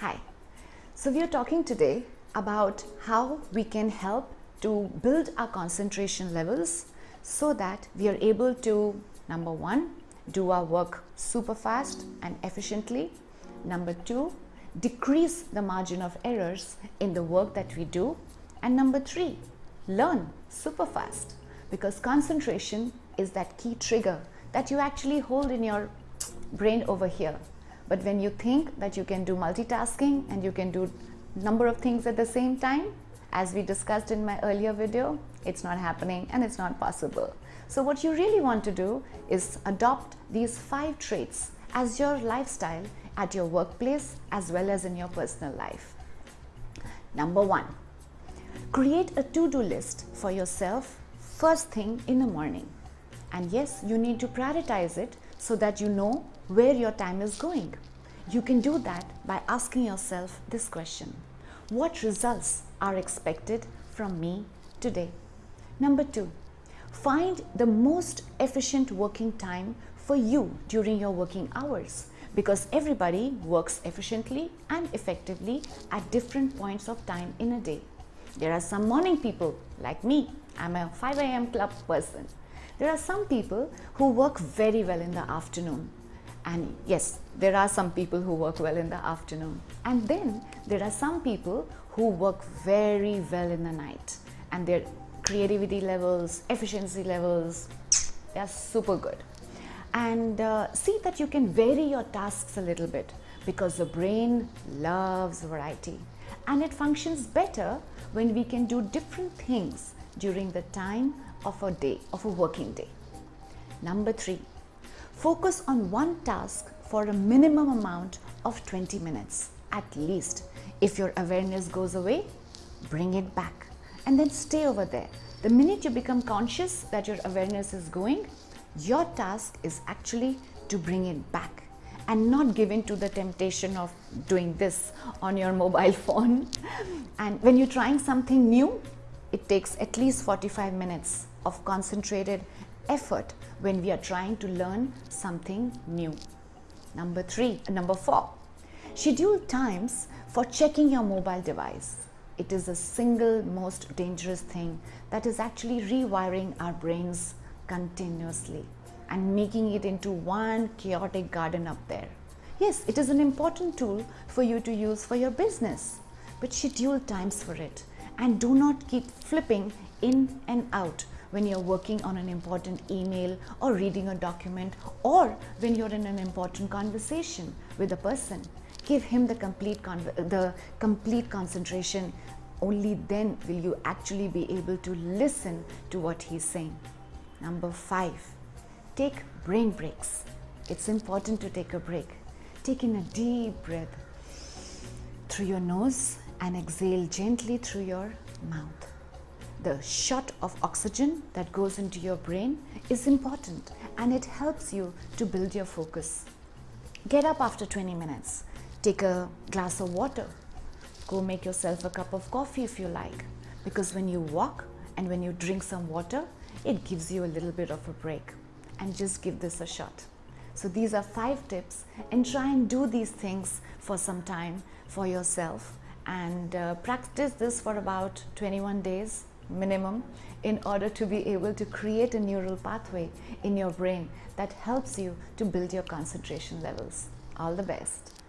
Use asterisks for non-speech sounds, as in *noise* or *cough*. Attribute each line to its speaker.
Speaker 1: Hi. So we are talking today about how we can help to build our concentration levels so that we are able to number one do our work super fast and efficiently. Number two decrease the margin of errors in the work that we do. And number three learn super fast because concentration is that key trigger that you actually hold in your brain over here but when you think that you can do multitasking and you can do number of things at the same time as we discussed in my earlier video it's not happening and it's not possible so what you really want to do is adopt these five traits as your lifestyle at your workplace as well as in your personal life. Number one, create a to-do list for yourself first thing in the morning. And yes, you need to prioritize it so that you know where your time is going. You can do that by asking yourself this question. What results are expected from me today? Number two, find the most efficient working time for you during your working hours because everybody works efficiently and effectively at different points of time in a day. There are some morning people like me, I'm a 5 a.m. club person. There are some people who work very well in the afternoon. And yes, there are some people who work well in the afternoon. And then there are some people who work very well in the night. And their creativity levels, efficiency levels, they are super good and uh, see that you can vary your tasks a little bit because the brain loves variety and it functions better when we can do different things during the time of a day, of a working day. Number three, focus on one task for a minimum amount of 20 minutes at least. If your awareness goes away, bring it back and then stay over there. The minute you become conscious that your awareness is going, your task is actually to bring it back and not give in to the temptation of doing this on your *laughs* mobile phone. And when you're trying something new, it takes at least 45 minutes of concentrated effort when we are trying to learn something new. Number three, number four, schedule times for checking your mobile device. It is the single most dangerous thing that is actually rewiring our brains continuously and making it into one chaotic garden up there. Yes, it is an important tool for you to use for your business, but schedule times for it and do not keep flipping in and out when you're working on an important email or reading a document or when you're in an important conversation with a person. Give him the complete, the complete concentration. Only then will you actually be able to listen to what he's saying. Number five, take brain breaks. It's important to take a break. Take in a deep breath through your nose and exhale gently through your mouth. The shot of oxygen that goes into your brain is important and it helps you to build your focus. Get up after 20 minutes. Take a glass of water. Go make yourself a cup of coffee if you like. Because when you walk and when you drink some water, it gives you a little bit of a break and just give this a shot. So these are five tips and try and do these things for some time for yourself and uh, practice this for about 21 days minimum in order to be able to create a neural pathway in your brain that helps you to build your concentration levels. All the best.